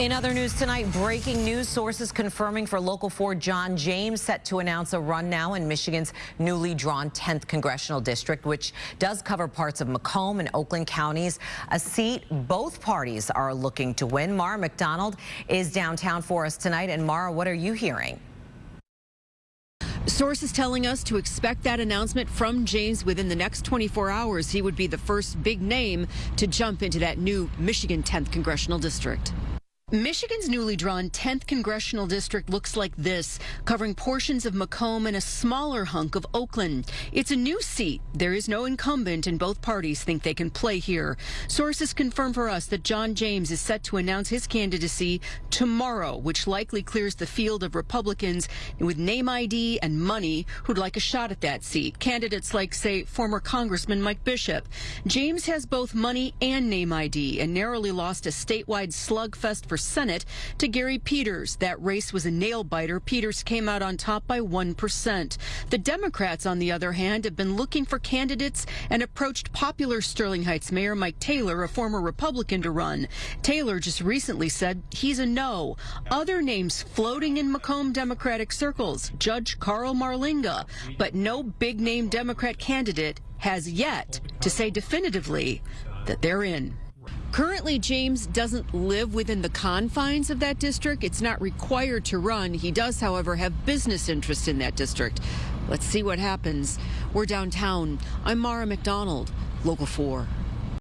In other news tonight, breaking news sources confirming for Local 4 John James set to announce a run now in Michigan's newly drawn 10th congressional district, which does cover parts of Macomb and Oakland counties, a seat both parties are looking to win. Mara McDonald is downtown for us tonight. And Mara, what are you hearing? Sources telling us to expect that announcement from James within the next 24 hours. He would be the first big name to jump into that new Michigan 10th congressional district. Michigan's newly drawn 10th congressional district looks like this, covering portions of Macomb and a smaller hunk of Oakland. It's a new seat. There is no incumbent, and both parties think they can play here. Sources confirm for us that John James is set to announce his candidacy tomorrow, which likely clears the field of Republicans with name ID and money who'd like a shot at that seat. Candidates like, say, former Congressman Mike Bishop. James has both money and name ID and narrowly lost a statewide slugfest for Senate to Gary Peters. That race was a nail biter. Peters came out on top by 1%. The Democrats, on the other hand, have been looking for candidates and approached popular Sterling Heights Mayor Mike Taylor, a former Republican, to run. Taylor just recently said he's a no. Other names floating in Macomb Democratic circles Judge Carl Marlinga, but no big name Democrat candidate has yet to say definitively that they're in. Currently, James doesn't live within the confines of that district. It's not required to run. He does, however, have business interests in that district. Let's see what happens. We're downtown. I'm Mara McDonald, Local 4.